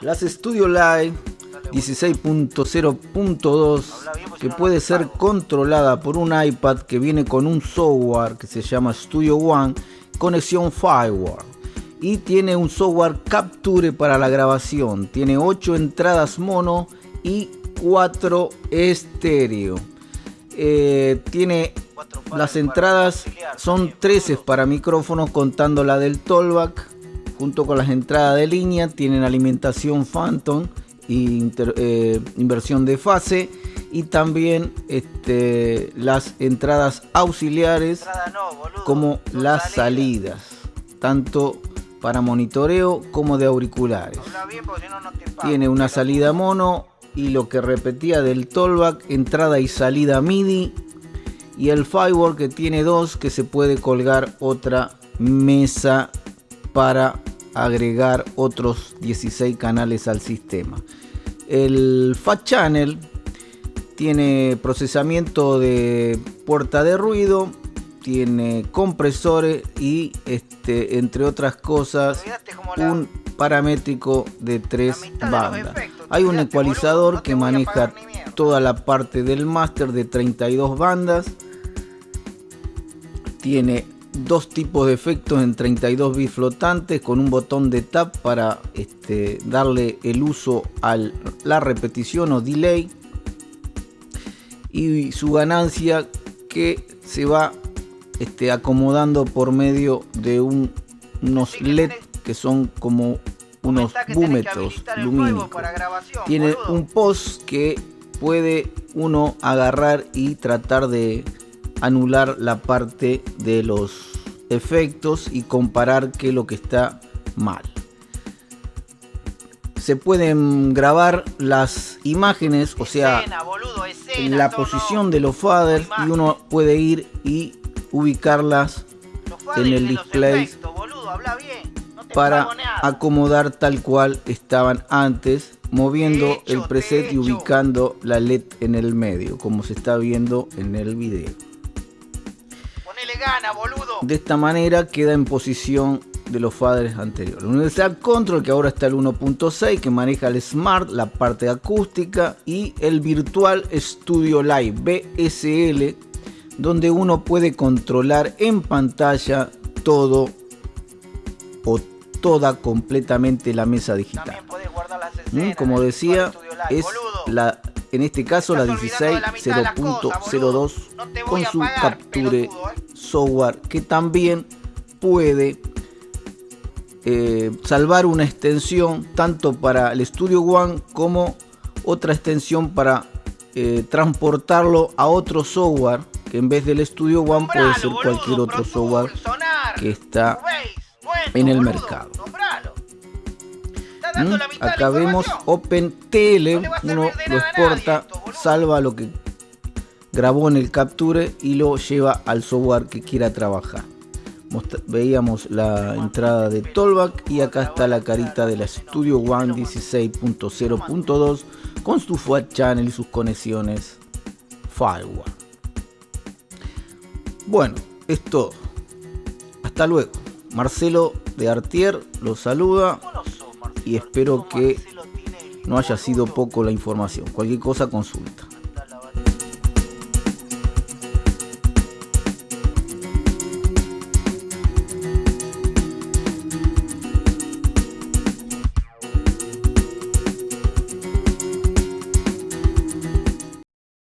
Las Studio Live 16.0.2 que puede ser controlada por un iPad que viene con un software que se llama Studio One, conexión Firewall y tiene un software Capture para la grabación. Tiene 8 entradas mono y 4 estéreo. Eh, tiene las entradas son 13 para micrófonos contando la del Tollback junto con las entradas de línea tienen alimentación Phantom y eh, inversión de fase y también este, las entradas auxiliares como las salidas. tanto para monitoreo como de auriculares. Tiene una salida mono y lo que repetía del tollback entrada y salida MIDI y el firewall que tiene dos que se puede colgar otra mesa para agregar otros 16 canales al sistema. El Fat Channel tiene procesamiento de puerta de ruido, tiene compresores y este, entre otras cosas un paramétrico de tres bandas. Hay un ecualizador que maneja toda la parte del máster de 32 bandas. Tiene dos tipos de efectos en 32 bits flotantes con un botón de tap para este, darle el uso a la repetición o delay y su ganancia que se va este, acomodando por medio de unos LED que son como unos búmetros lumínicos. Tiene un post que puede uno agarrar y tratar de anular la parte de los efectos y comparar qué es lo que está mal. Se pueden grabar las imágenes, o sea, en la posición de los faders y uno puede ir y ubicarlas en el display para acomodar tal cual estaban antes, moviendo el preset y ubicando la LED en el medio, como se está viendo en el video. De esta manera queda en posición de los faders anteriores. La Universal Control que ahora está el 1.6 que maneja el Smart, la parte acústica y el Virtual Studio Live BSL donde uno puede controlar en pantalla todo o toda completamente la mesa digital. Mm, como decía, es la en este caso la 16.0.02 con su capture ¿eh? Software que también puede eh, salvar una extensión tanto para el Studio One como otra extensión para eh, transportarlo a otro software que en vez del Studio One puede ser cualquier otro software que está en el mercado. ¿Mm? Acá vemos OpenTL, uno lo exporta, salva lo que grabó en el Capture y lo lleva al software que quiera trabajar. Veíamos la entrada de Tollback y acá está la carita de la Studio One 16.0.2 con su Fat Channel y sus conexiones Firewall. Bueno, es todo. Hasta luego. Marcelo de Artier los saluda y espero que no haya sido poco la información. Cualquier cosa consulta.